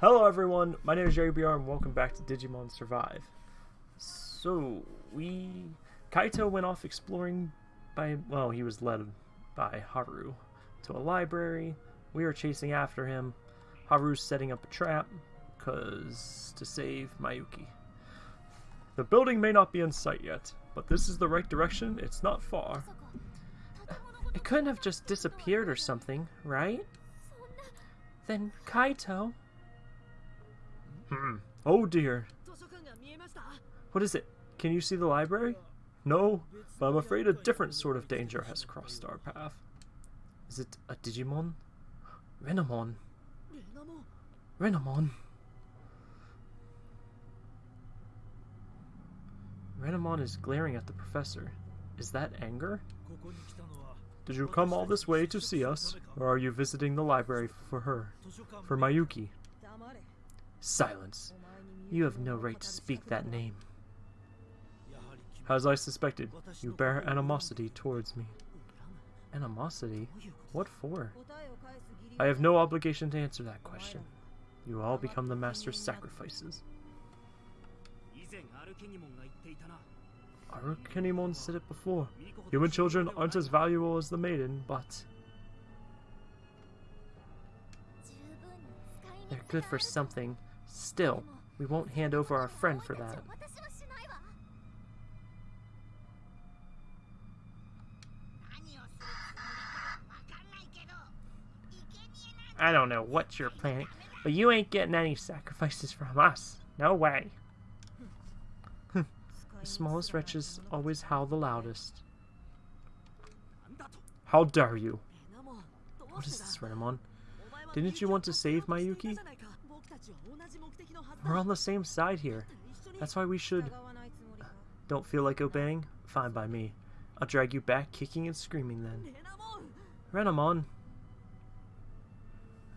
Hello everyone, my name is Jerry BR and welcome back to Digimon Survive. So, we... Kaito went off exploring by... well, he was led by Haru to a library. We are chasing after him. Haru's setting up a trap, cause... to save Mayuki. The building may not be in sight yet, but this is the right direction, it's not far. It couldn't have just disappeared or something, right? Then Kaito... Hmm. Oh dear. What is it? Can you see the library? No, but I'm afraid a different sort of danger has crossed our path. Is it a Digimon? Renamon. Renamon. Renamon is glaring at the professor. Is that anger? Did you come all this way to see us, or are you visiting the library for her, for Mayuki? Silence. You have no right to speak that name. As I suspected, you bear animosity towards me. Animosity? What for? I have no obligation to answer that question. You all become the master's sacrifices. Arukenimon said it before. Human children aren't as valuable as the maiden, but... They're good for something. Still, we won't hand over our friend for that. I don't know what you're planning, but you ain't getting any sacrifices from us. No way. Hmm. the smallest wretches always howl the loudest. How dare you? What is this, Renamon? Didn't you want to save Mayuki? We're on the same side here. That's why we should... Don't feel like obeying? Fine by me. I'll drag you back, kicking and screaming then. Renamon!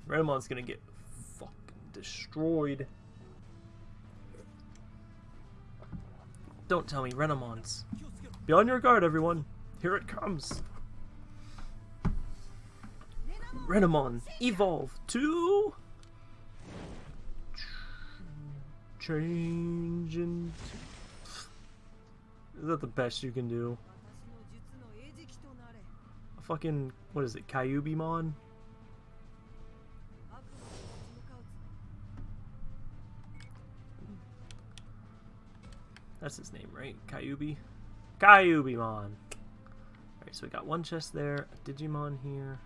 Renamon's gonna get fucking destroyed. Don't tell me Renamon's. Be on your guard, everyone. Here it comes. Renamon, evolve to... Change into... Is that the best you can do? A fucking, what is it, Kyubimon? That's his name, right? Kyubi? Kyubimon! Alright, so we got one chest there, a Digimon here,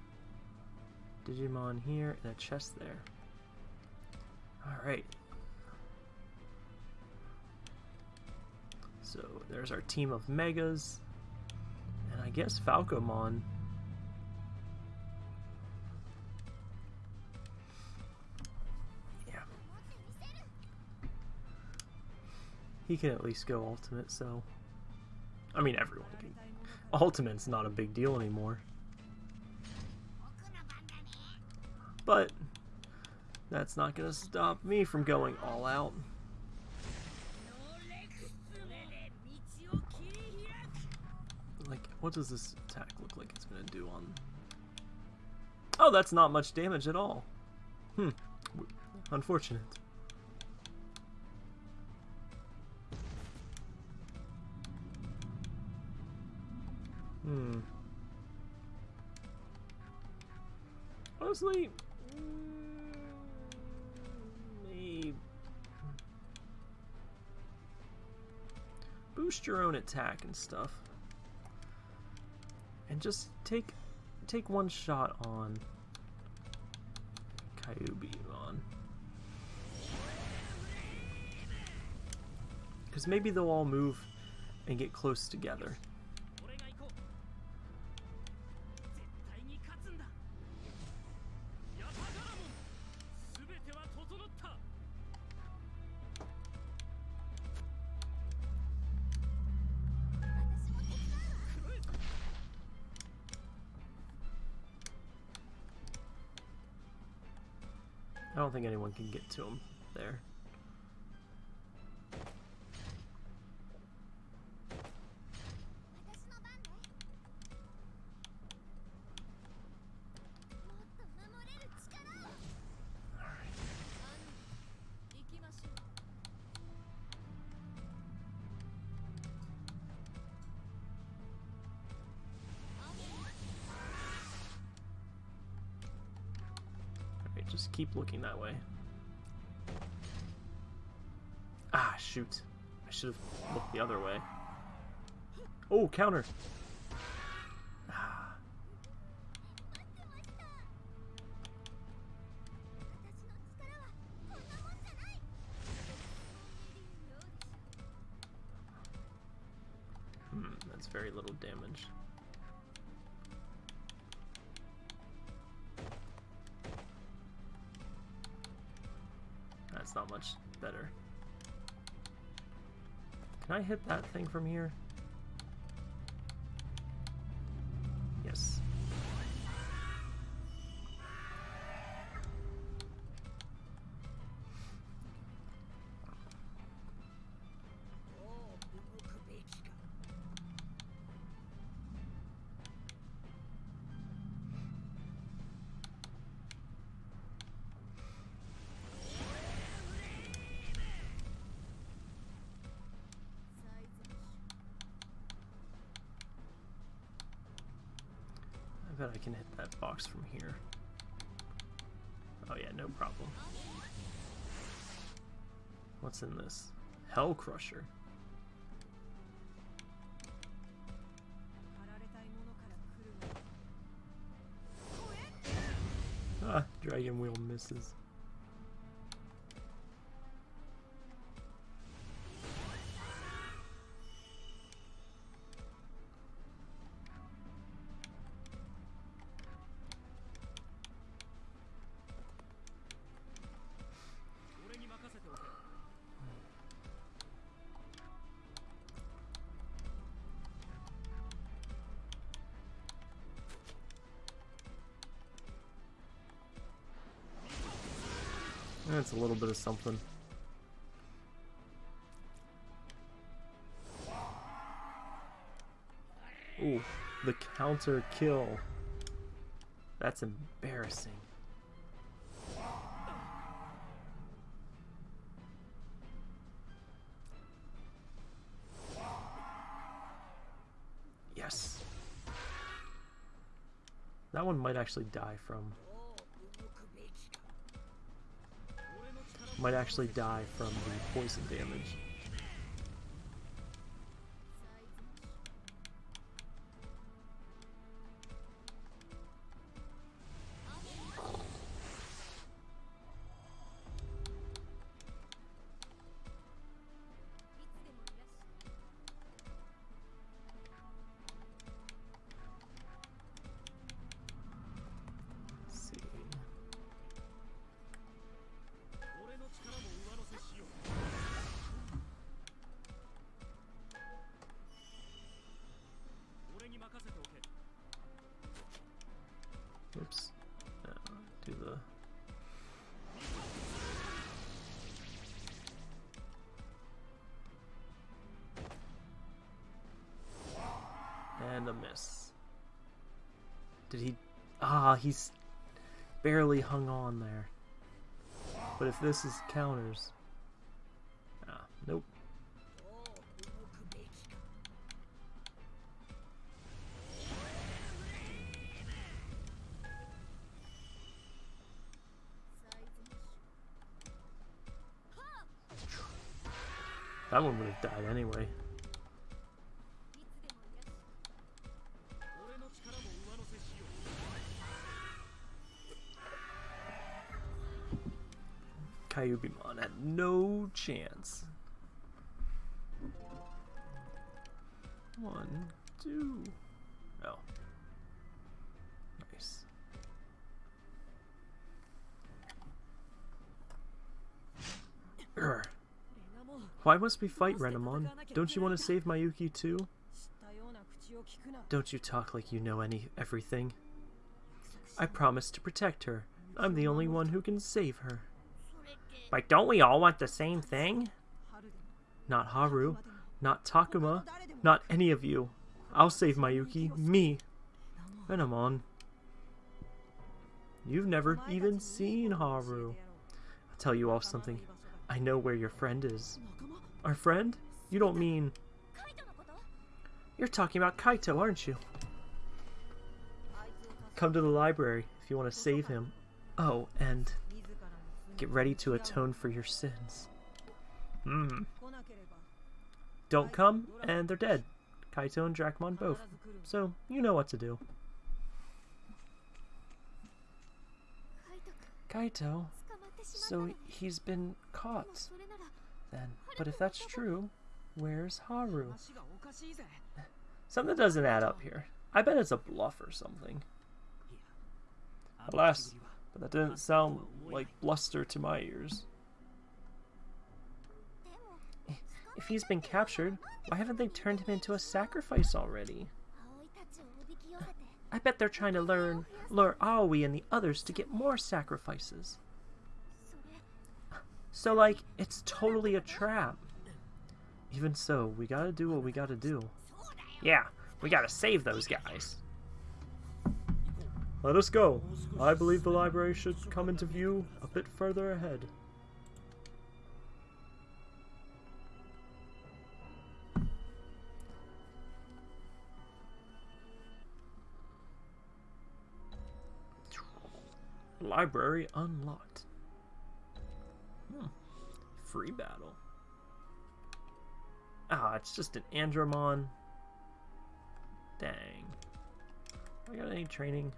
Digimon here, and a chest there. Alright. So there's our team of Megas. And I guess Falcomon. Yeah. He can at least go Ultimate, so... I mean, everyone can. Ultimate's not a big deal anymore. But that's not going to stop me from going all out. What does this attack look like it's going to do on... Oh, that's not much damage at all. Hmm. Unfortunate. Hmm. Honestly, boost your own attack and stuff. And just take take one shot on Kyubimon. Because maybe they'll all move and get close together. Anyone can get to him there. Looking that way. Ah, shoot. I should have looked the other way. Oh, counter! Can I hit that thing from here? Box from here. Oh yeah, no problem. What's in this? Hell Crusher. Ah, Dragon Wheel misses. A little bit of something. Ooh, the counter kill. That's embarrassing. Yes. That one might actually die from might actually die from the poison damage. He's barely hung on there. But if this is counters. Why must we fight, Renamon? Don't you want to save Mayuki too? Don't you talk like you know any everything. I promise to protect her. I'm the only one who can save her. But don't we all want the same thing? Not Haru, not Takuma, not any of you. I'll save Mayuki, me. Renamon. You've never even seen Haru. I'll tell you all something. I know where your friend is. Our friend? You don't mean... You're talking about Kaito, aren't you? Come to the library if you want to save him. Oh, and Get ready to atone for your sins. Hmm. Don't come, and they're dead. Kaito and Dracmon both. So, you know what to do. Kaito? So he's been caught, then. But if that's true, where's Haru? Something doesn't add up here. I bet it's a bluff or something. Alas, but that didn't sound like bluster to my ears. If he's been captured, why haven't they turned him into a sacrifice already? I bet they're trying to learn, lure Aoi and the others to get more sacrifices. So, like, it's totally a trap. Even so, we gotta do what we gotta do. Yeah, we gotta save those guys. Let us go. I believe the library should come into view a bit further ahead. Library unlocked. Free battle. Ah, it's just an Andromon. Dang. I got any training?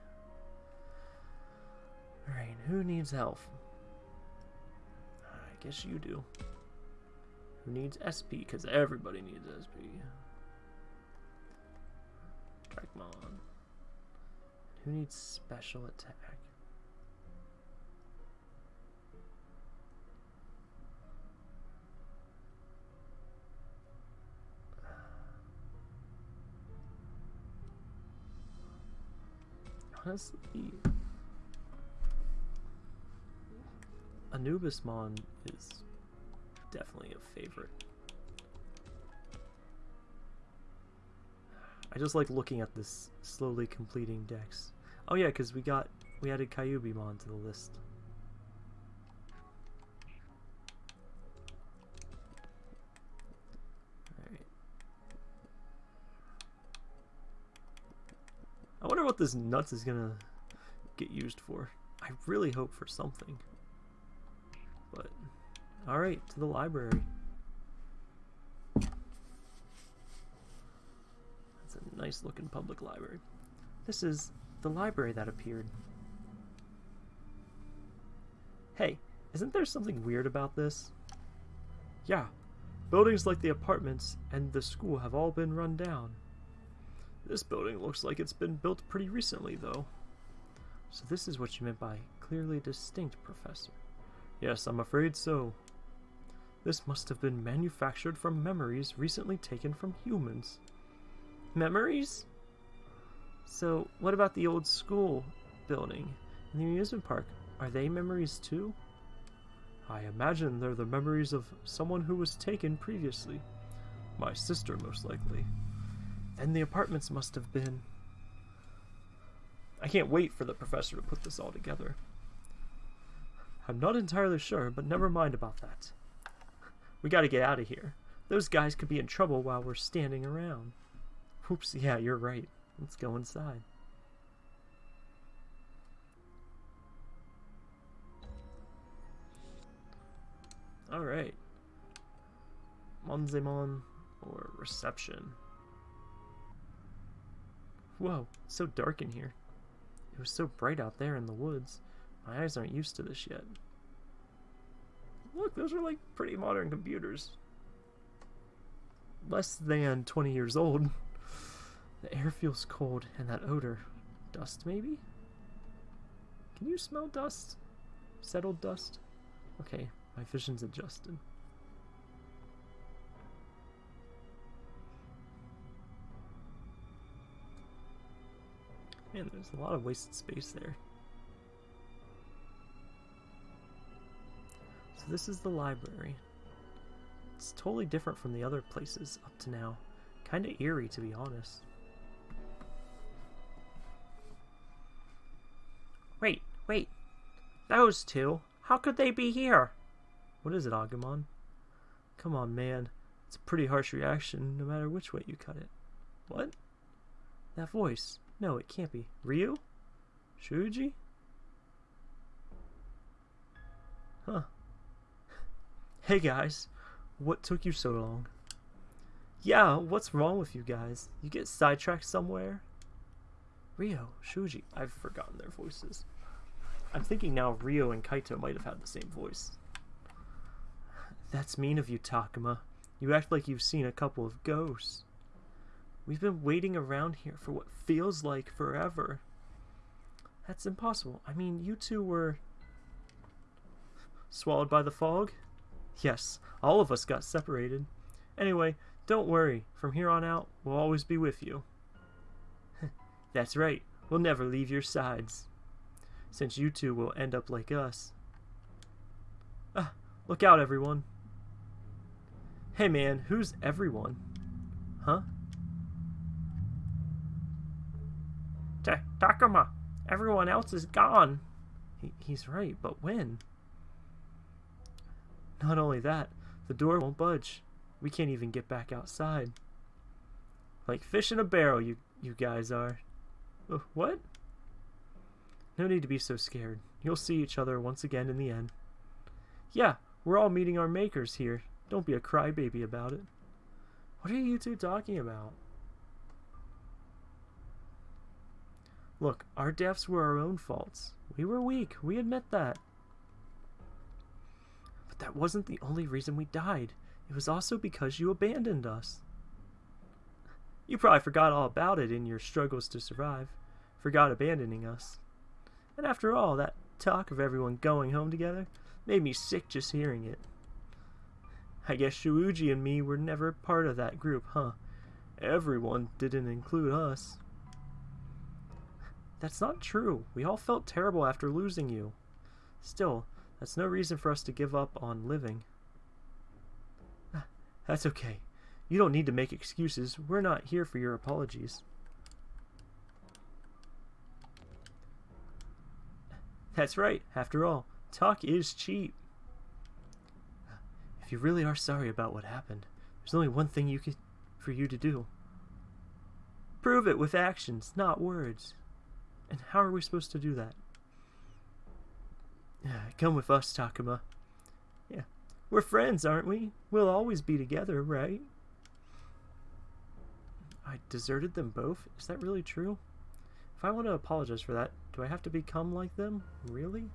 Alright, who needs health? I guess you do. Who needs SP? Because everybody needs SP. Dracmon. Who needs special attack? Honestly, Anubismon is definitely a favorite. I just like looking at this slowly completing decks. Oh yeah, because we got we added Kyubimon to the list. This nuts is gonna get used for. I really hope for something. But, alright, to the library. That's a nice looking public library. This is the library that appeared. Hey, isn't there something weird about this? Yeah, buildings like the apartments and the school have all been run down. This building looks like it's been built pretty recently, though. So this is what you meant by clearly distinct, Professor. Yes, I'm afraid so. This must have been manufactured from memories recently taken from humans. Memories? So, what about the old school building and the amusement park? Are they memories too? I imagine they're the memories of someone who was taken previously. My sister, most likely. And the apartments must have been. I can't wait for the professor to put this all together. I'm not entirely sure, but never mind about that. We gotta get out of here. Those guys could be in trouble while we're standing around. Oops, yeah, you're right. Let's go inside. Alright. Monzaemon or reception. Whoa, so dark in here. It was so bright out there in the woods. My eyes aren't used to this yet. Look, those are like pretty modern computers. Less than 20 years old. The air feels cold, and that odor. Dust, maybe? Can you smell dust? Settled dust? Okay, my vision's adjusted. Man, there's a lot of wasted space there. So this is the library. It's totally different from the other places up to now. Kinda eerie, to be honest. Wait, wait. Those two? How could they be here? What is it, Agumon? Come on, man. It's a pretty harsh reaction, no matter which way you cut it. What? That voice. No, it can't be. Ryo? Shuji? Huh. Hey guys, what took you so long? Yeah, what's wrong with you guys? You get sidetracked somewhere? Ryo, Shuji, I've forgotten their voices. I'm thinking now Ryo and Kaito might have had the same voice. That's mean of you, Takuma. You act like you've seen a couple of ghosts. We've been waiting around here for what feels like forever. That's impossible. I mean, you two were... Swallowed by the fog? Yes, all of us got separated. Anyway, don't worry. From here on out, we'll always be with you. That's right. We'll never leave your sides. Since you two will end up like us. Ah, look out, everyone. Hey man, who's everyone? Huh? Ta Takuma, everyone else is gone. He he's right, but when? Not only that, the door won't budge. We can't even get back outside. Like fish in a barrel, you, you guys are. Uh, what? No need to be so scared. You'll see each other once again in the end. Yeah, we're all meeting our makers here. Don't be a crybaby about it. What are you two talking about? Look, our deaths were our own faults. We were weak. We admit that. But that wasn't the only reason we died. It was also because you abandoned us. You probably forgot all about it in your struggles to survive. Forgot abandoning us. And after all, that talk of everyone going home together made me sick just hearing it. I guess Shuji and me were never part of that group, huh? Everyone didn't include us. That's not true. We all felt terrible after losing you. Still, that's no reason for us to give up on living. Ah, that's okay. You don't need to make excuses. We're not here for your apologies. That's right. After all, talk is cheap. Ah, if you really are sorry about what happened, there's only one thing you could, for you to do. Prove it with actions, not words. And how are we supposed to do that? Come with us, Takuma. Yeah, we're friends, aren't we? We'll always be together, right? I deserted them both? Is that really true? If I want to apologize for that, do I have to become like them? Really?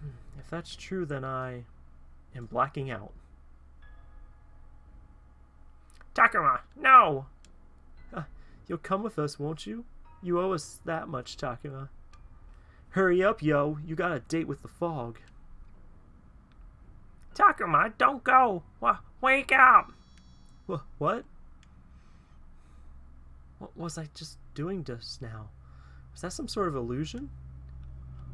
Hmm, if that's true, then I am blacking out. Takuma, no! You'll come with us, won't you? You owe us that much, Takuma. Hurry up, yo. You got a date with the fog. Takuma, don't go. W wake up. Wh what? What was I just doing just now? Was that some sort of illusion?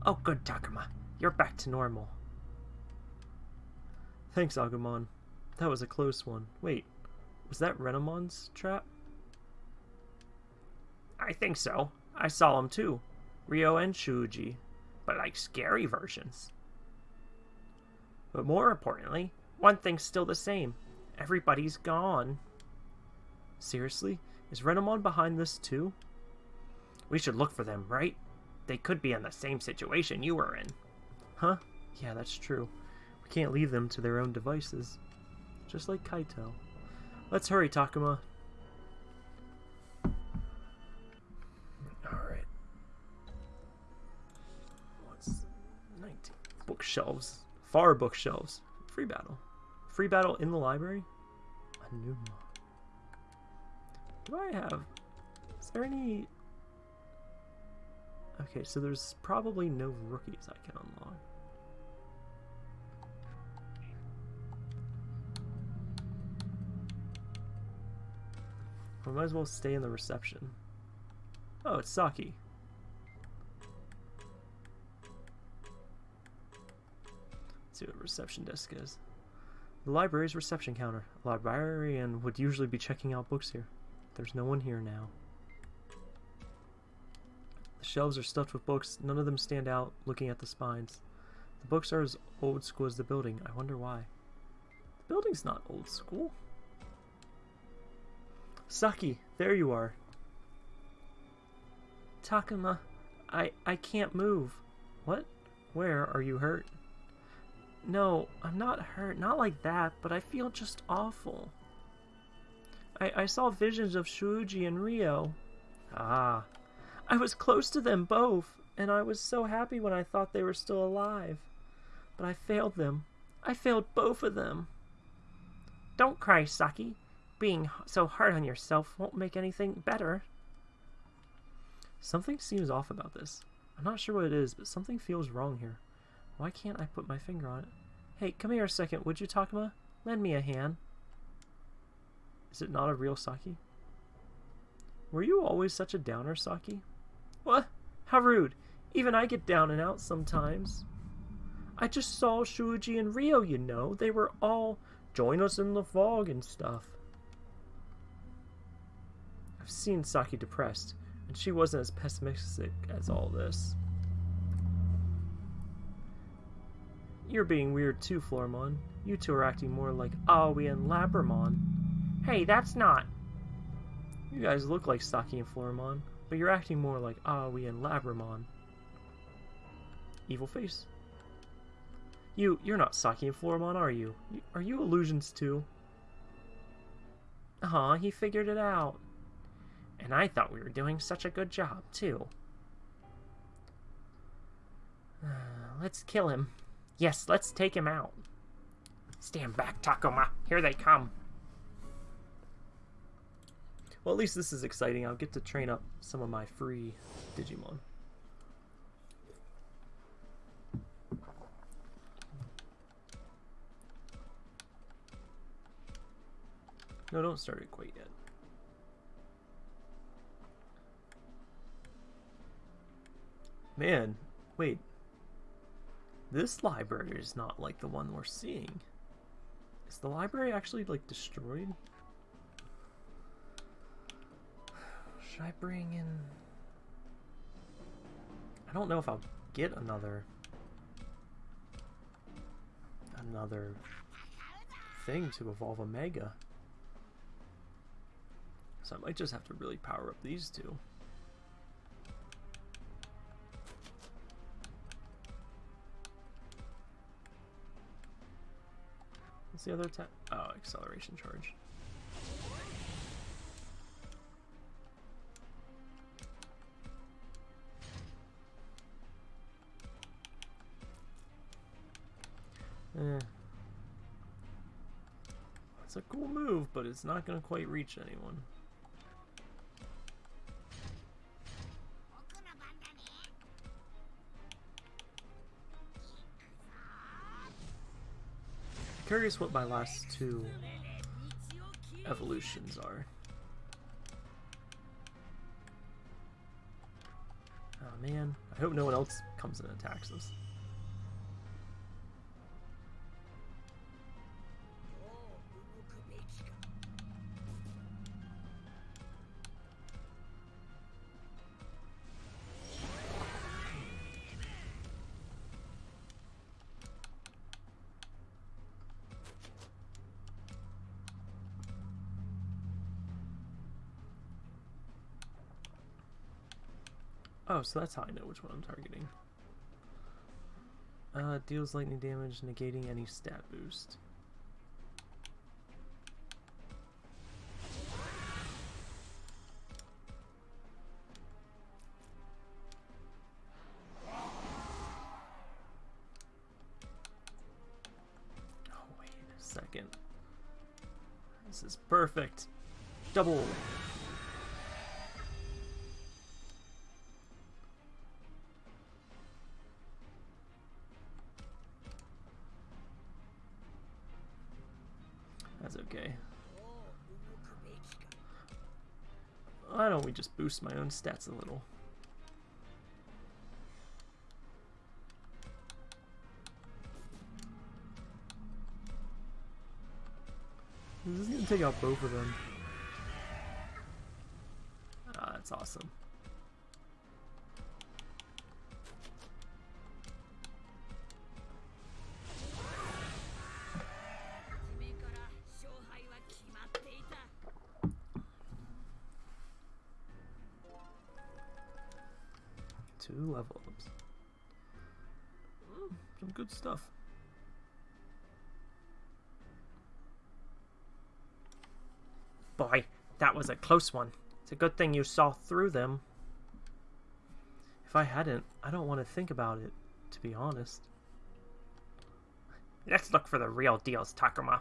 Oh, good, Takuma. You're back to normal. Thanks, Agumon. That was a close one. Wait, was that Renamon's trap? I think so. I saw them too. Ryo and Shuji. But like scary versions. But more importantly, one thing's still the same. Everybody's gone. Seriously? Is Renamon behind this too? We should look for them, right? They could be in the same situation you were in. Huh? Yeah, that's true. We can't leave them to their own devices. Just like Kaito. Let's hurry, Takuma. Alright. What's 19? Bookshelves. Far bookshelves. Free battle. Free battle in the library? A new mod. Do I have... Is there any... Okay, so there's probably no rookies I can unlock. I might as well stay in the reception. Oh, it's Saki. Let's see what reception desk is. The library's reception counter. A librarian would usually be checking out books here. There's no one here now. The shelves are stuffed with books. None of them stand out looking at the spines. The books are as old school as the building. I wonder why. The building's not old school. Saki, there you are. Takuma, I I can't move. What? Where are you hurt? No, I'm not hurt, not like that, but I feel just awful. I, I saw visions of Shuji and Ryo. Ah, I was close to them both, and I was so happy when I thought they were still alive. But I failed them. I failed both of them. Don't cry, Saki. Being so hard on yourself won't make anything better. Something seems off about this. I'm not sure what it is, but something feels wrong here. Why can't I put my finger on it? Hey, come here a second, would you, Takuma? Lend me a hand. Is it not a real Saki? Were you always such a downer, Saki? What? How rude. Even I get down and out sometimes. I just saw Shuji and Ryo, you know. They were all join us in the fog and stuff. I've seen Saki depressed, and she wasn't as pessimistic as all this. You're being weird too, Floramon. You two are acting more like Aoi and Labramon. Hey, that's not. You guys look like Saki and Floramon, but you're acting more like Aoi and Labramon. Evil face. You, you're not Saki and Floramon, are you? Are you illusions too? Aw, he figured it out. And I thought we were doing such a good job, too. Uh, let's kill him. Yes, let's take him out. Stand back, Takuma. Here they come. Well, at least this is exciting. I'll get to train up some of my free Digimon. No, don't start it quite yet. Man, wait. This library is not like the one we're seeing. Is the library actually, like, destroyed? Should I bring in... I don't know if I'll get another... Another thing to evolve a Mega. So I might just have to really power up these two. What's the other attack? Oh, acceleration charge. Eh. It's a cool move, but it's not going to quite reach anyone. Curious what my last two evolutions are. Oh man, I hope no one else comes and attacks us. So that's how I know which one I'm targeting. Uh, deals lightning damage, negating any stat boost. Boost my own stats a little? This is gonna take out both of them. Ah, that's awesome. Two level ups. Mm, some good stuff. Boy, that was a close one. It's a good thing you saw through them. If I hadn't, I don't want to think about it, to be honest. Let's look for the real deals, Takuma.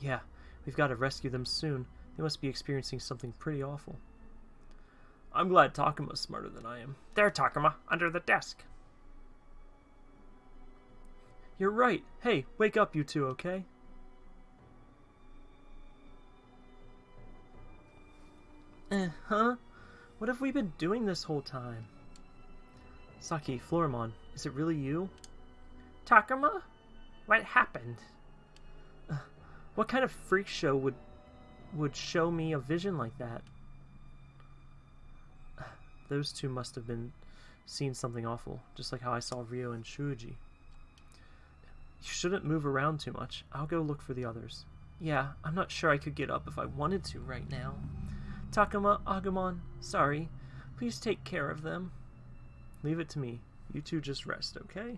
Yeah, we've got to rescue them soon. They must be experiencing something pretty awful. I'm glad Takuma's smarter than I am. There, Takuma, under the desk. You're right. Hey, wake up, you two, okay? Eh, huh? What have we been doing this whole time? Saki, Floramon, is it really you? Takuma? What happened? Uh, what kind of freak show would would show me a vision like that? Those two must have been seeing something awful, just like how I saw Ryo and Shuji. You shouldn't move around too much. I'll go look for the others. Yeah, I'm not sure I could get up if I wanted to right now. Takuma, Agumon, sorry. Please take care of them. Leave it to me. You two just rest, okay?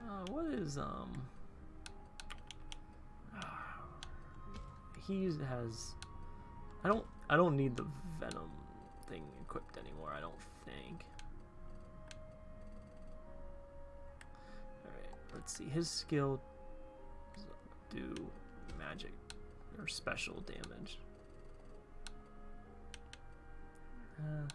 Uh, what is, um... he has... I don't, I don't need the Venom thing equipped anymore, I don't think. Alright, let's see, his skill do magic or special damage. Uh,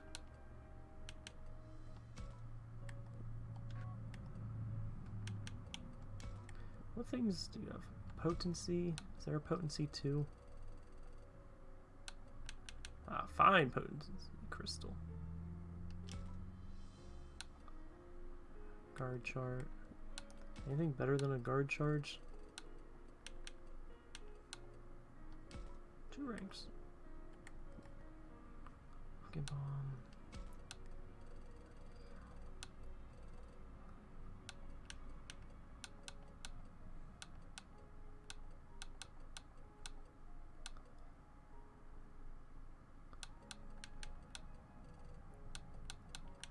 what things do you have? Potency? Is there a potency too? Ah, fine potency crystal. Guard chart. Anything better than a guard charge? Two ranks. Fucking bomb.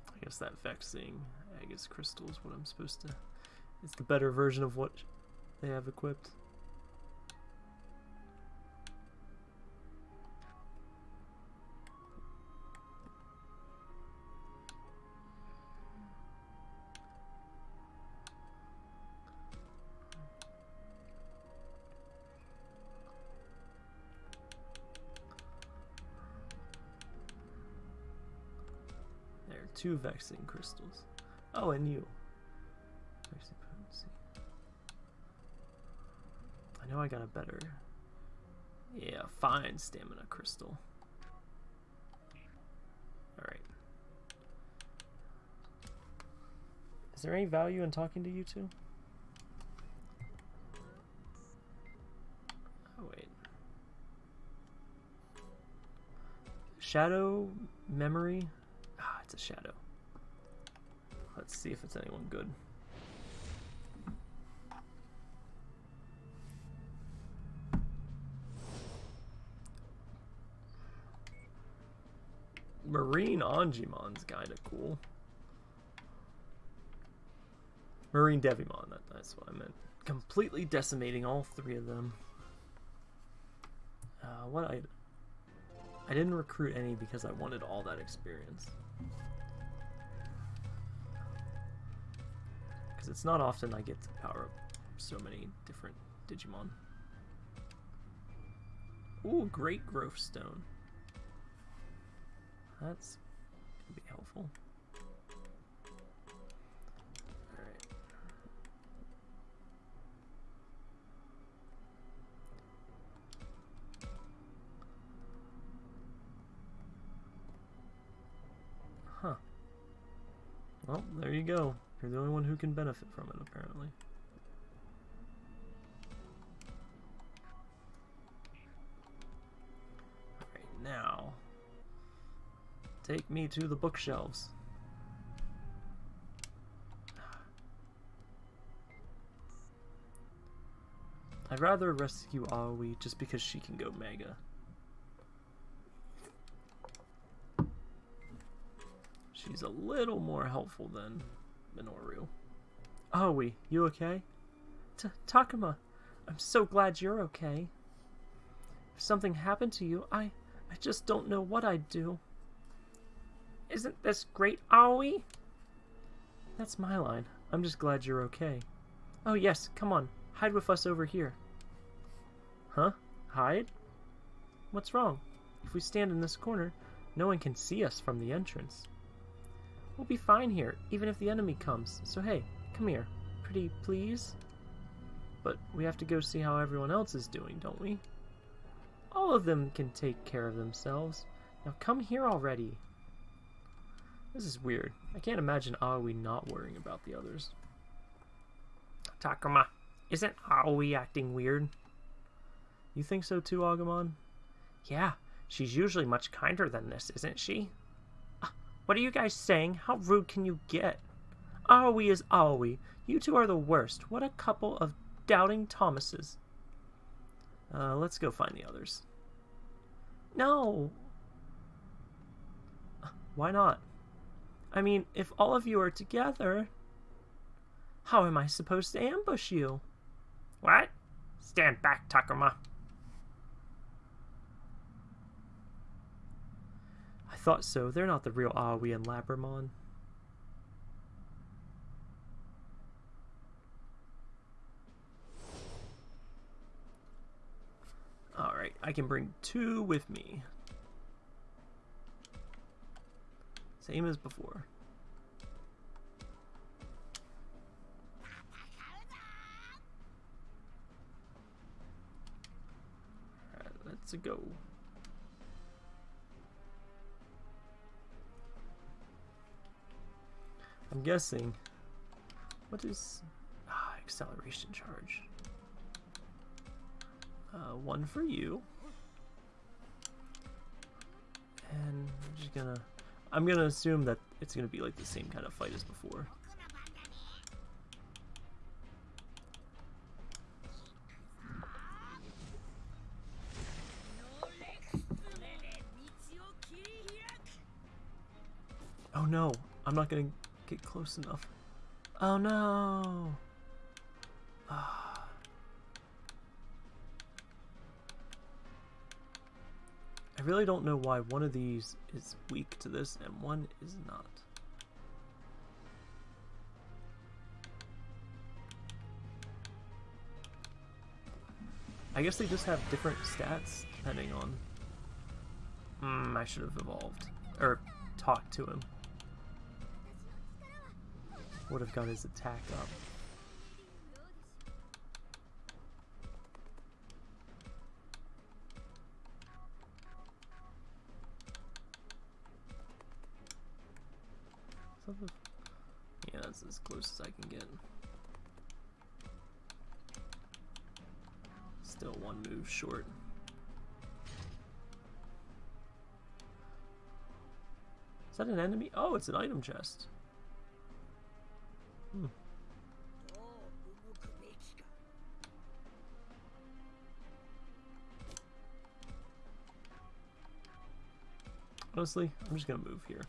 I guess that vexing Aegis crystal what I'm supposed to it's the better version of what they have equipped. Two vexing crystals. Oh, and you. I know I got a better... Yeah, fine stamina crystal. Alright. Is there any value in talking to you two? Oh, wait. Shadow memory? It's a shadow. Let's see if it's anyone good. Marine Angemon's kind of cool. Marine Devimon, that, that's what I meant. Completely decimating all three of them. Uh, what I... I didn't recruit any because I wanted all that experience. Because it's not often I get to power up so many different Digimon. Ooh, Great Growth Stone. That's gonna be helpful. Well, there you go. You're the only one who can benefit from it, apparently. Alright, now... Take me to the bookshelves. I'd rather rescue Aoi just because she can go Mega. She's a little more helpful than Minoru. Aoi, you okay? T Takuma, I'm so glad you're okay. If something happened to you, I, I just don't know what I'd do. Isn't this great, Aoi? That's my line. I'm just glad you're okay. Oh yes, come on. Hide with us over here. Huh? Hide? What's wrong? If we stand in this corner, no one can see us from the entrance. We'll be fine here, even if the enemy comes. So hey, come here. Pretty please? But we have to go see how everyone else is doing, don't we? All of them can take care of themselves. Now come here already. This is weird. I can't imagine Aoi not worrying about the others. Takuma, isn't Aoi acting weird? You think so too, Agumon? Yeah, she's usually much kinder than this, isn't she? What are you guys saying? How rude can you get? Aoi is Aoi. You two are the worst. What a couple of doubting Thomases. Uh, let's go find the others. No! Why not? I mean, if all of you are together, how am I supposed to ambush you? What? Stand back, Takuma. Thought so. They're not the real Aoi and Labramon. Alright, I can bring two with me. Same as before. Alright, let's go. I'm guessing. What is ah, acceleration charge? Uh, one for you. And I'm just gonna I'm gonna assume that it's gonna be like the same kind of fight as before. Oh no, I'm not gonna get close enough. Oh no! Ah. I really don't know why one of these is weak to this and one is not. I guess they just have different stats depending on... Hmm, I should have evolved. Or talked to him. Would have got his attack up. Yeah, that's as close as I can get. Still one move short. Is that an enemy? Oh, it's an item chest. Honestly, I'm just gonna move here.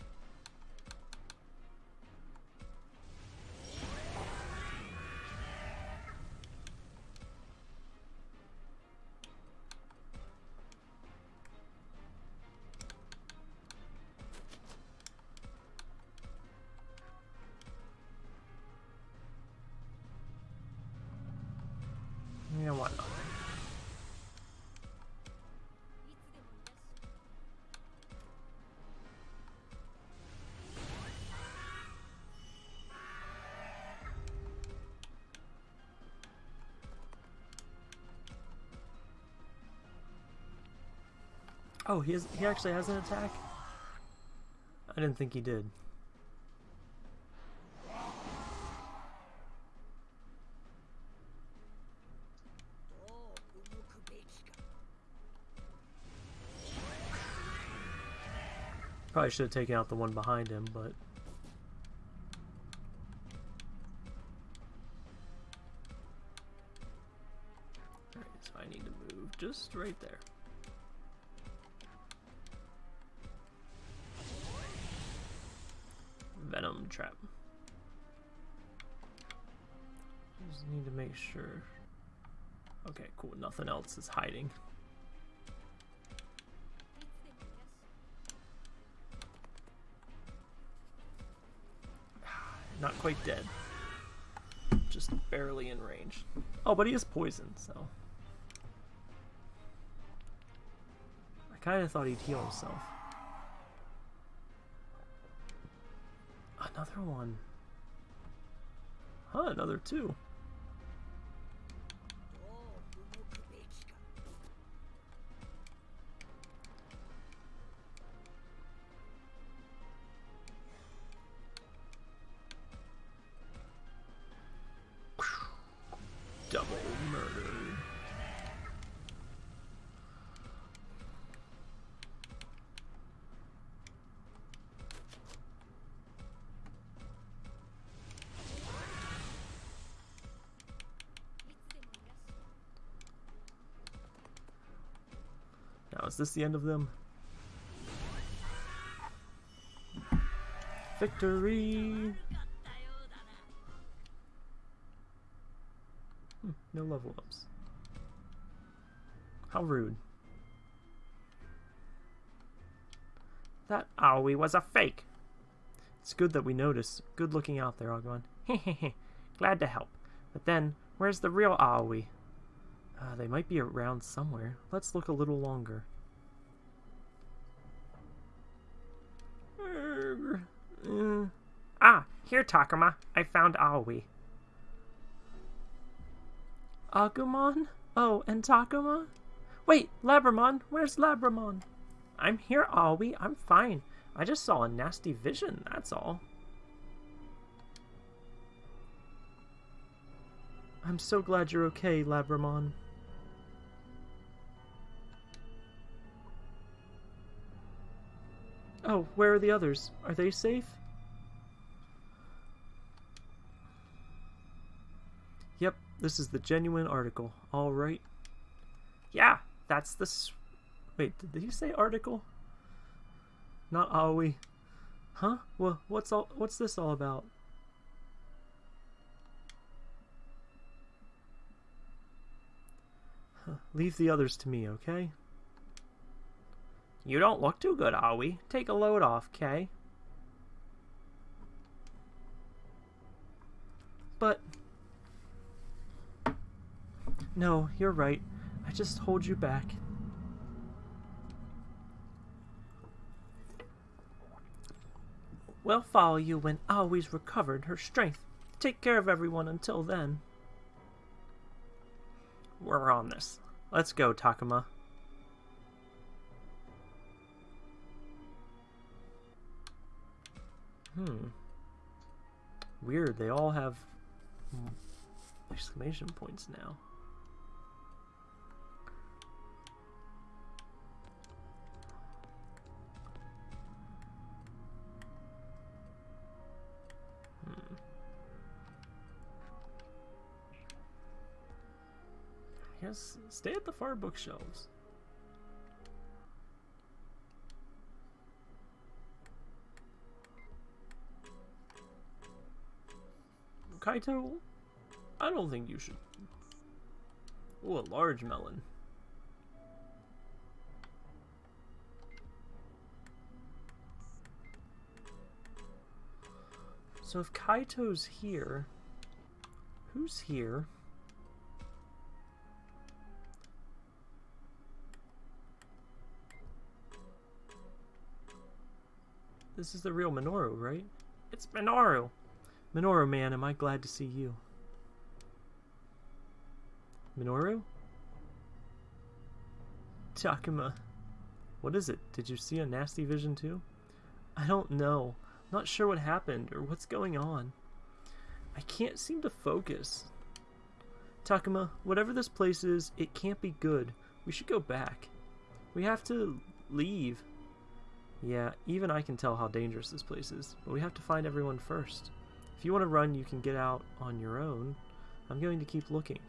Oh, he has, he actually has an attack? I didn't think he did. Probably should have taken out the one behind him, but... Alright, so I need to move just right there. Else is hiding. Not quite dead. Just barely in range. Oh, but he is poisoned, so... I kind of thought he'd heal himself. Another one. Huh, another two. Is this the end of them? Victory! Hmm, no level ups. How rude. That Aoi was a fake. It's good that we noticed. Good looking out there, Agumon. Hehehe. Glad to help. But then, where's the real Aoi? Uh, they might be around somewhere. Let's look a little longer. Uh, ah, here, Takuma. I found Aoi. Agumon? Oh, and Takuma? Wait, Labramon, where's Labramon? I'm here, Aoi. I'm fine. I just saw a nasty vision, that's all. I'm so glad you're okay, Labramon. Oh, where are the others? Are they safe? Yep, this is the genuine article. All right. Yeah, that's the... Wait, did he say article? Not Aoi. Huh? Well, what's all? What's this all about? Huh. Leave the others to me, okay? You don't look too good, Aoi. Take a load off, Kay. But... No, you're right. I just hold you back. We'll follow you when Aoi's recovered her strength. Take care of everyone until then. We're on this. Let's go, Takuma. Hmm. Weird, they all have exclamation points now. Hmm. Yes, stay at the far bookshelves. Kaito, I don't think you should. Oh, a large melon. So if Kaito's here, who's here? This is the real Minoru, right? It's Minoru! Minoru, man, am I glad to see you. Minoru? Takuma. What is it? Did you see a nasty vision too? I don't know. Not sure what happened or what's going on. I can't seem to focus. Takuma, whatever this place is, it can't be good. We should go back. We have to leave. Yeah, even I can tell how dangerous this place is, but we have to find everyone first. If you want to run, you can get out on your own. I'm going to keep looking.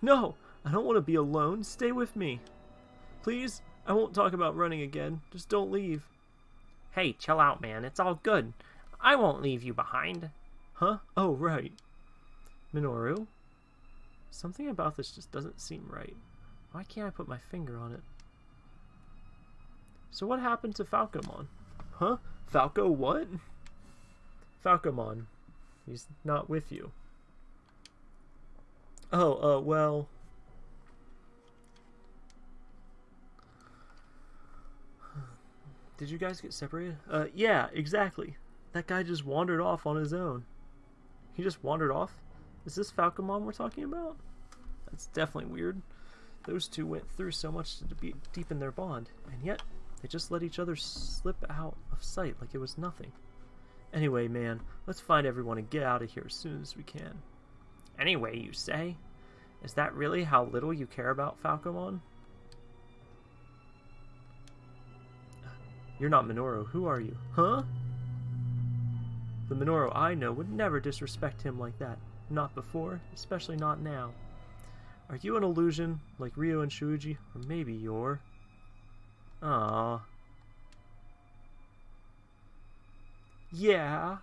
No! I don't want to be alone. Stay with me. Please? I won't talk about running again. Just don't leave. Hey, chill out, man. It's all good. I won't leave you behind. Huh? Oh, right. Minoru? Something about this just doesn't seem right. Why can't I put my finger on it? So what happened to Falcomon? Huh? Falco what? Falcomon. He's not with you. Oh, uh, well... Did you guys get separated? Uh, yeah, exactly. That guy just wandered off on his own. He just wandered off? Is this Falcomon we're talking about? That's definitely weird. Those two went through so much to deepen their bond, and yet they just let each other slip out of sight like it was nothing. Anyway, man, let's find everyone and get out of here as soon as we can. Anyway, you say? Is that really how little you care about Falcomon? You're not Minoru. Who are you? Huh? The Minoru I know would never disrespect him like that. Not before, especially not now. Are you an illusion, like Ryo and Shuji? Or maybe you're... Ah. Yeah.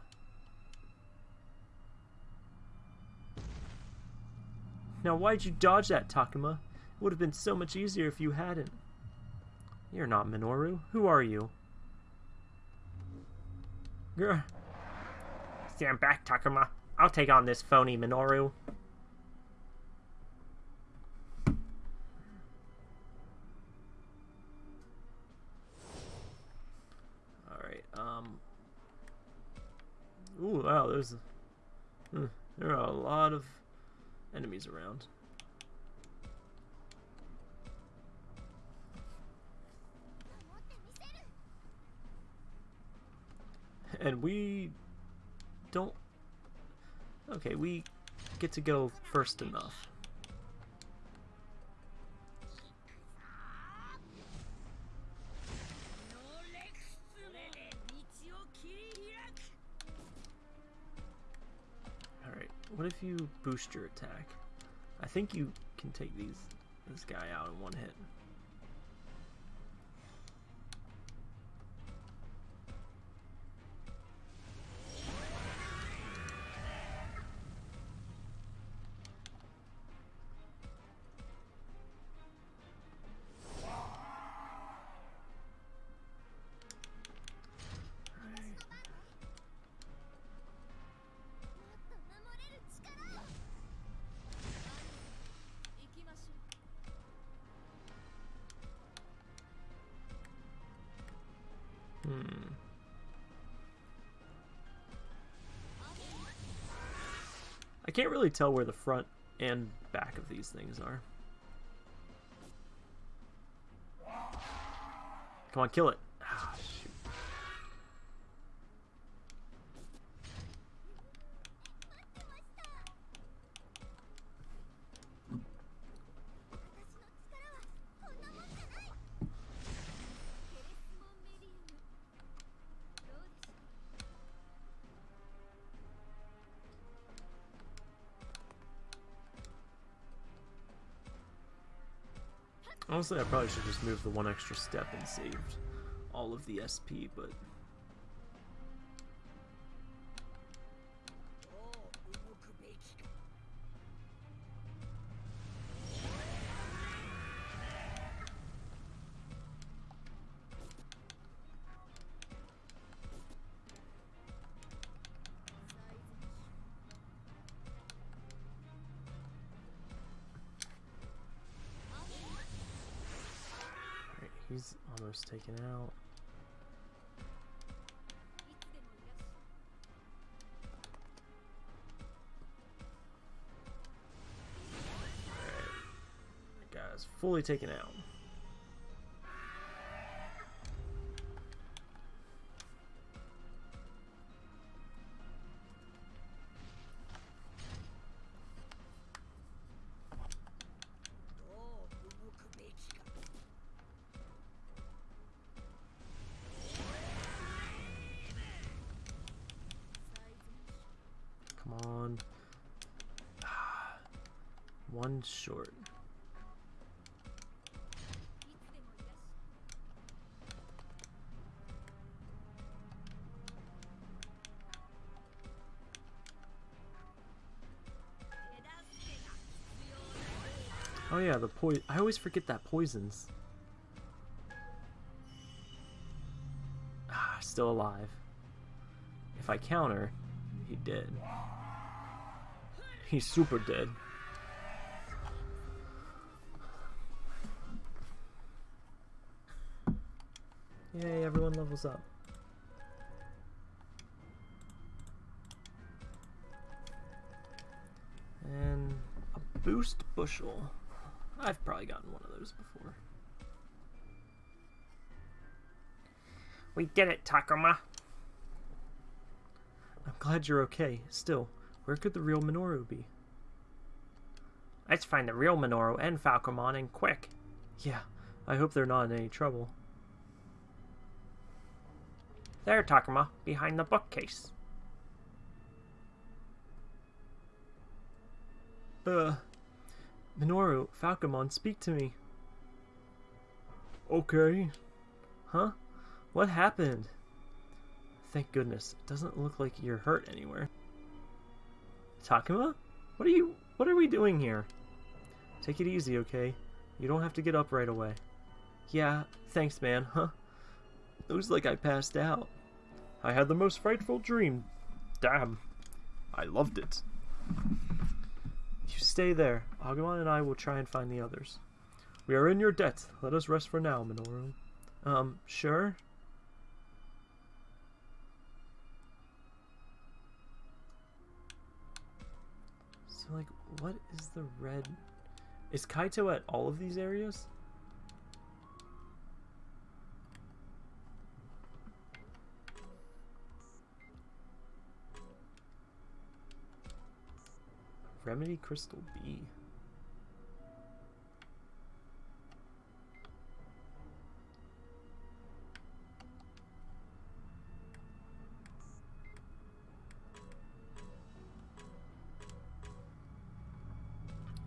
Now why'd you dodge that, Takuma? It would have been so much easier if you hadn't. You're not Minoru. Who are you? Grr. Stand back, Takuma. I'll take on this phony Minoru. Ooh, wow, there's... Hmm, there are a lot of enemies around. And we don't... Okay, we get to go first enough. What if you boost your attack? I think you can take these this guy out in one hit. Can't really tell where the front and back of these things are. Come on, kill it. Honestly, I probably should just move the one extra step and saved all of the SP, but He's taken out. Guy's fully taken out. short. Oh yeah, the poison. I always forget that poisons. Ah, still alive. If I counter, he dead. He's super dead. Levels up. And a boost bushel. I've probably gotten one of those before. We did it, Takuma. I'm glad you're okay. Still, where could the real Minoru be? Let's find the real Minoru and Falcomon and quick. Yeah, I hope they're not in any trouble. There, Takuma, behind the bookcase. Uh, Minoru, Falcomon, speak to me. Okay. Huh? What happened? Thank goodness. It doesn't look like you're hurt anywhere. Takuma? What are you... What are we doing here? Take it easy, okay? You don't have to get up right away. Yeah, thanks, man, huh? Looks like I passed out. I had the most frightful dream. Damn. I loved it. You stay there. Agumon and I will try and find the others. We are in your debt. Let us rest for now, Minoru. Um, sure? So, like, what is the red... Is Kaito at all of these areas? Remedy Crystal B.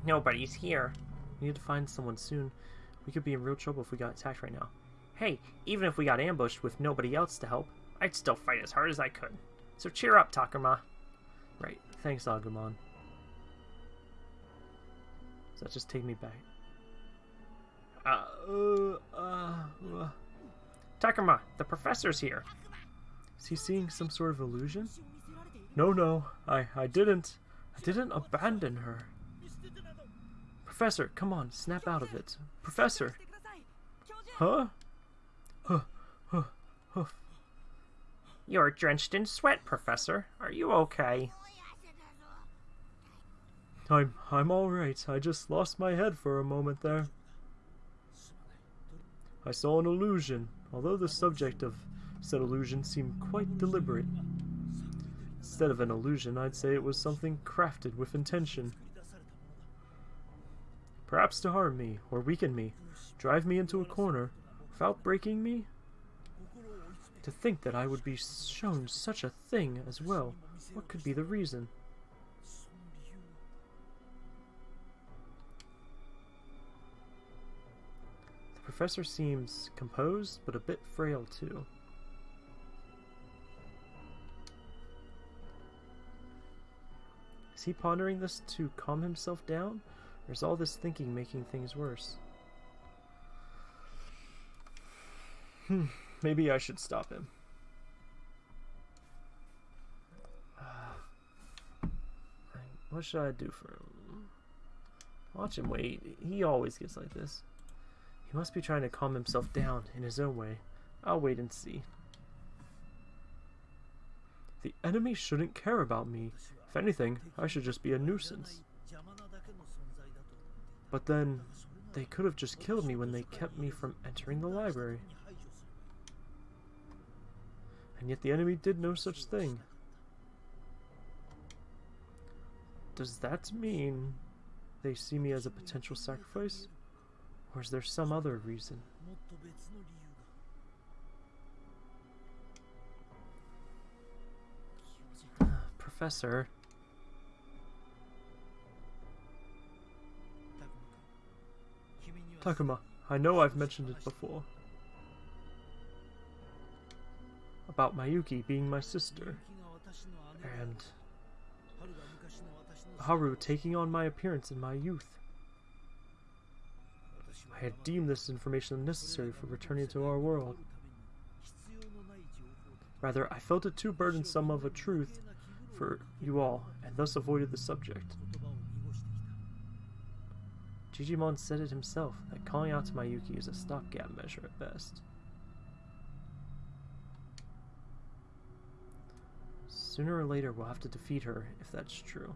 Nobody's here. We need to find someone soon. We could be in real trouble if we got attacked right now. Hey, even if we got ambushed with nobody else to help, I'd still fight as hard as I could. So cheer up, Takuma. Right. Thanks, Agumon. Does that just take me back? Uh, uh, uh. Takuma, the professor's here. Is he seeing some sort of illusion? No, no, I, I didn't. I didn't abandon her. Professor, come on, snap out of it. Professor! Huh? Huh, huh, huh. You're drenched in sweat, Professor. Are you okay? I'm, I'm alright. I just lost my head for a moment there. I saw an illusion, although the subject of said illusion seemed quite deliberate. Instead of an illusion, I'd say it was something crafted with intention. Perhaps to harm me, or weaken me, drive me into a corner, without breaking me? To think that I would be shown such a thing as well, what could be the reason? Professor seems composed, but a bit frail too. Is he pondering this to calm himself down? Or is all this thinking making things worse? Hmm, maybe I should stop him. What should I do for him? Watch him wait. He always gets like this. He must be trying to calm himself down in his own way. I'll wait and see. The enemy shouldn't care about me. If anything, I should just be a nuisance. But then, they could have just killed me when they kept me from entering the library. And yet the enemy did no such thing. Does that mean they see me as a potential sacrifice? Or is there some other reason? Professor. Takuma, I know I've mentioned it before. About Mayuki being my sister. And Haru taking on my appearance in my youth. I had deemed this information unnecessary for returning to our world. Rather, I felt it too burdensome of a truth for you all, and thus avoided the subject. Jijimon said it himself, that calling out to Mayuki is a stopgap measure at best. Sooner or later we'll have to defeat her, if that's true.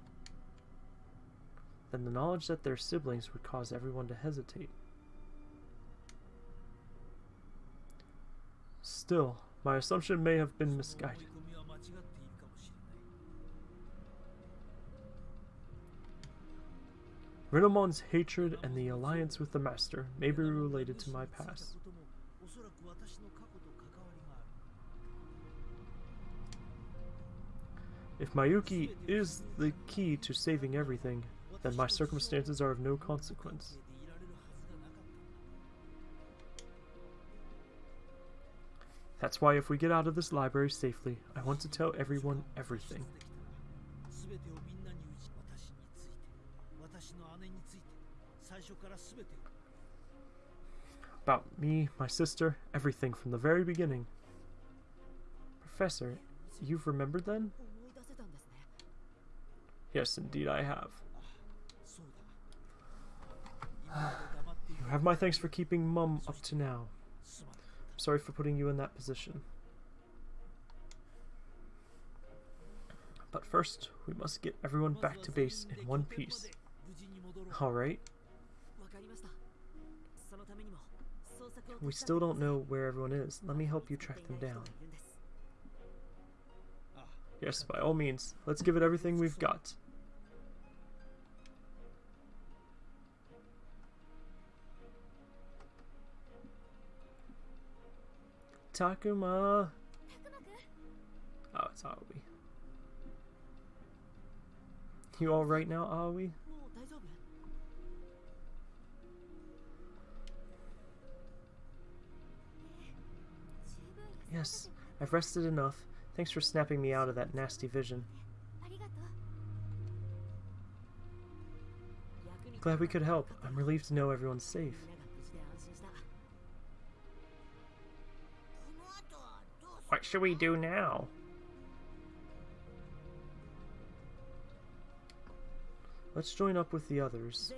Then the knowledge that they're siblings would cause everyone to hesitate. Still, my assumption may have been misguided. Renamon's hatred and the alliance with the Master may be related to my past. If Mayuki is the key to saving everything, then my circumstances are of no consequence. That's why if we get out of this library safely, I want to tell everyone everything. About me, my sister, everything from the very beginning. Professor, you've remembered then? Yes, indeed I have. you have my thanks for keeping Mum up to now. Sorry for putting you in that position. But first, we must get everyone back to base in one piece. Alright. We still don't know where everyone is. Let me help you track them down. Yes, by all means. Let's give it everything we've got. Takuma! Oh, it's Aoi. You alright now, Aoi? Yes, I've rested enough. Thanks for snapping me out of that nasty vision. Glad we could help. I'm relieved to know everyone's safe. What should we do now? Let's join up with the others.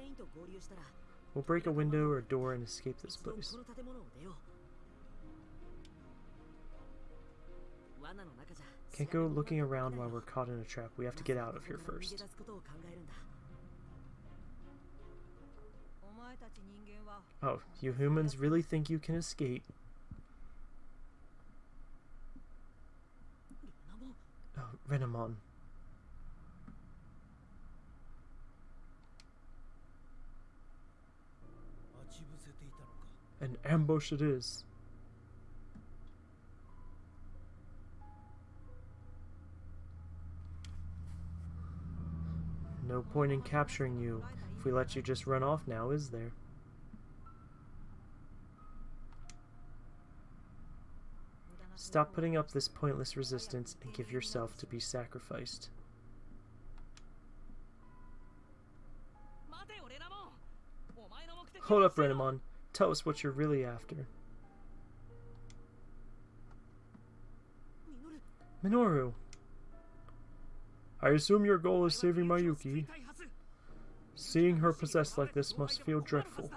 We'll break a window or door and escape this place. Can't go looking around while we're caught in a trap. We have to get out of here first. Oh, you humans really think you can escape? Renamon. An ambush it is. No point in capturing you if we let you just run off now, is there? Stop putting up this pointless resistance and give yourself to be sacrificed. Hold up, Renamon. Tell us what you're really after. Minoru! I assume your goal is saving Mayuki. Seeing her possessed like this must feel dreadful.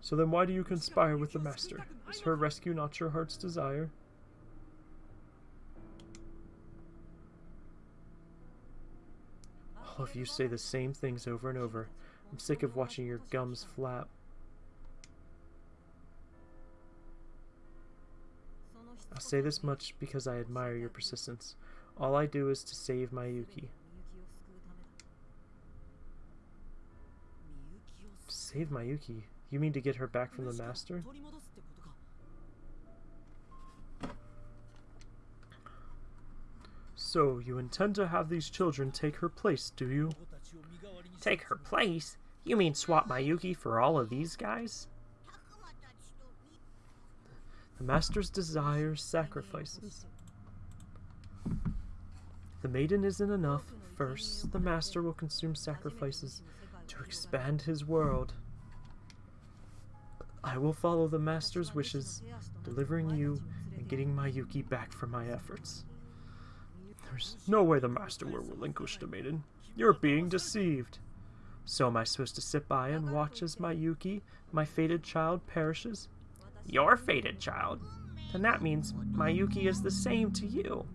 So then why do you conspire with the Master? Is her rescue not your heart's desire? All of you say the same things over and over. I'm sick of watching your gums flap. I'll say this much because I admire your persistence. All I do is to save Mayuki. Save Mayuki? You mean to get her back from the Master? So, you intend to have these children take her place, do you? Take her place? You mean swap Mayuki for all of these guys? The Master's desires sacrifices. The maiden isn't enough. First, the master will consume sacrifices to expand his world. I will follow the master's wishes, delivering you and getting Mayuki back for my efforts. There's no way the master will relinquish the maiden. You're being deceived. So am I supposed to sit by and watch as Mayuki, my fated child, perishes? Your fated child? Then that means Mayuki is the same to you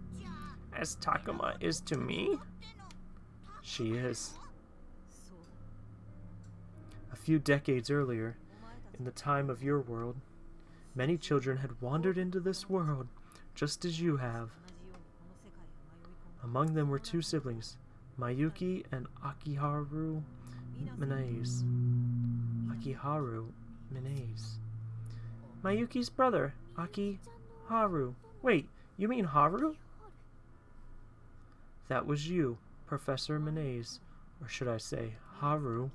as Takuma is to me? She is. A few decades earlier, in the time of your world, many children had wandered into this world, just as you have. Among them were two siblings, Mayuki and Akiharu Minaze. Akiharu Minaze. Mayuki's brother, Akiharu. Wait, you mean Haru? That was you, Professor Minaze. Or should I say, Haru.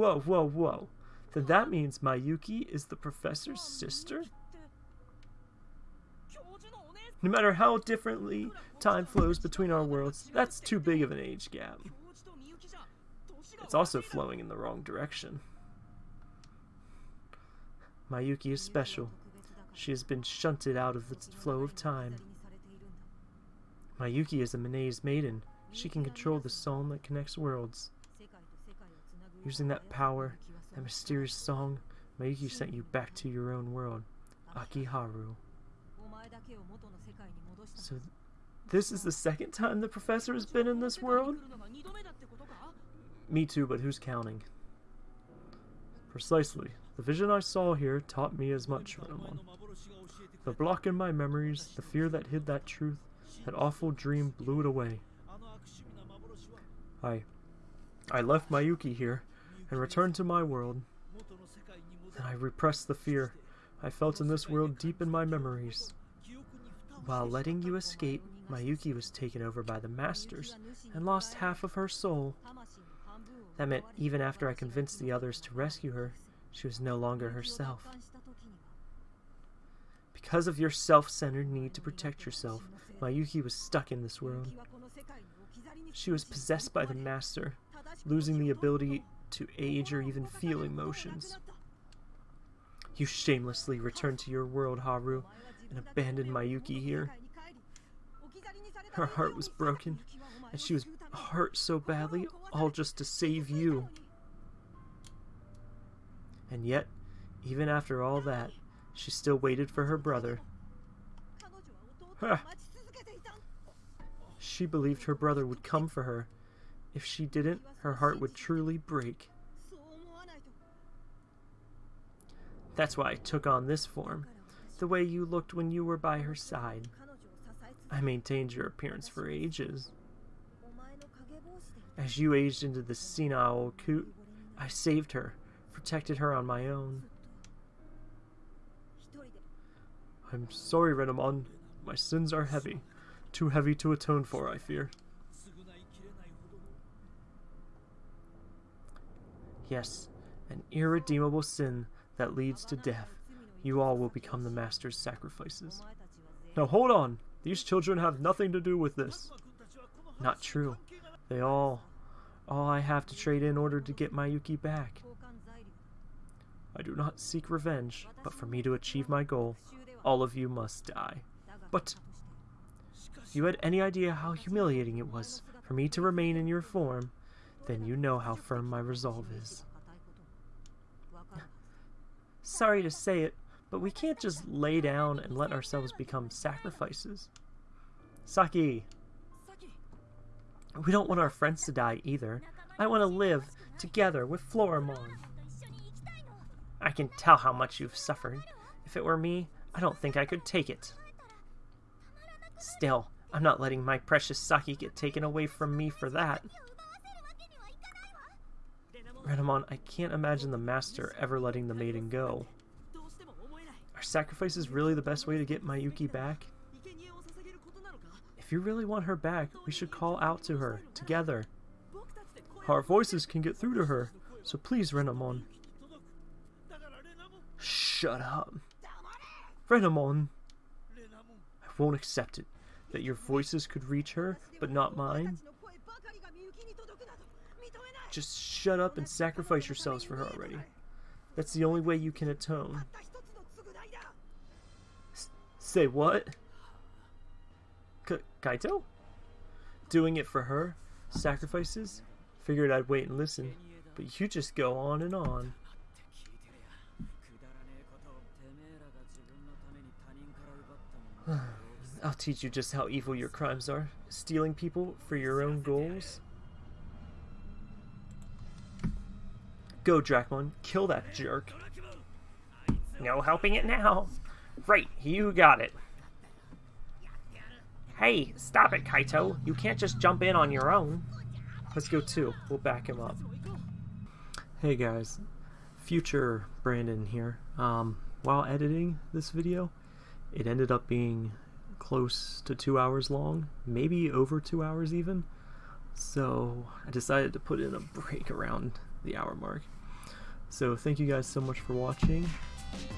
Whoa, whoa, whoa. Then that means Mayuki is the professor's sister? No matter how differently time flows between our worlds, that's too big of an age gap. It's also flowing in the wrong direction. Mayuki is special. She has been shunted out of the flow of time. Mayuki is a Minaze maiden. She can control the song that connects worlds. Using that power, that mysterious song, Mayuki sent you back to your own world, Akiharu. So, th this is the second time the professor has been in this world? Me too, but who's counting? Precisely. The vision I saw here taught me as much, Renamon. The block in my memories, the fear that hid that truth, that awful dream blew it away. I... I left Mayuki here, and returned to my world. Then I repressed the fear I felt in this world deep in my memories. While letting you escape, Mayuki was taken over by the Masters, and lost half of her soul. That meant even after I convinced the others to rescue her, she was no longer herself. Because of your self-centered need to protect yourself, Mayuki was stuck in this world. She was possessed by the Master, losing the ability to age or even feel emotions. You shamelessly returned to your world, Haru, and abandoned Mayuki here. Her heart was broken, and she was hurt so badly, all just to save you. And yet, even after all that, she still waited for her brother. She believed her brother would come for her. If she didn't, her heart would truly break. That's why I took on this form, the way you looked when you were by her side. I maintained your appearance for ages. As you aged into the senile coot, I saved her, protected her on my own. I'm sorry, Renamon. My sins are heavy. Too heavy to atone for, I fear. Yes, an irredeemable sin that leads to death. You all will become the Master's sacrifices. Now hold on! These children have nothing to do with this. Not true. They all... all I have to trade in order to get Mayuki back. I do not seek revenge, but for me to achieve my goal, all of you must die. But you had any idea how humiliating it was for me to remain in your form, then you know how firm my resolve is. Sorry to say it, but we can't just lay down and let ourselves become sacrifices. Saki! We don't want our friends to die either. I want to live together with Floramon. I can tell how much you've suffered. If it were me, I don't think I could take it. Still, I'm not letting my precious Saki get taken away from me for that. Renamon, I can't imagine the Master ever letting the maiden go. Are sacrifices really the best way to get Miyuki back? If you really want her back, we should call out to her, together. Our voices can get through to her, so please, Renamon. Shut up. Renamon! I won't accept it. that your voices could reach her, but not mine? Just shut up and sacrifice yourselves for her already. That's the only way you can atone. S say what? K Kaito? Doing it for her? Sacrifices? Figured I'd wait and listen, but you just go on and on. I'll teach you just how evil your crimes are. Stealing people for your own goals. Go, Dracmon. Kill that jerk. No helping it now. Right, you got it. Hey, stop it, Kaito. You can't just jump in on your own. Let's go too. We'll back him up. Hey guys, future Brandon here. Um, while editing this video, it ended up being close to two hours long, maybe over two hours even. So I decided to put in a break around the hour mark. So thank you guys so much for watching.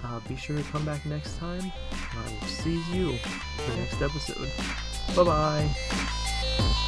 Uh, be sure to come back next time. I will see you in the next episode. Bye bye.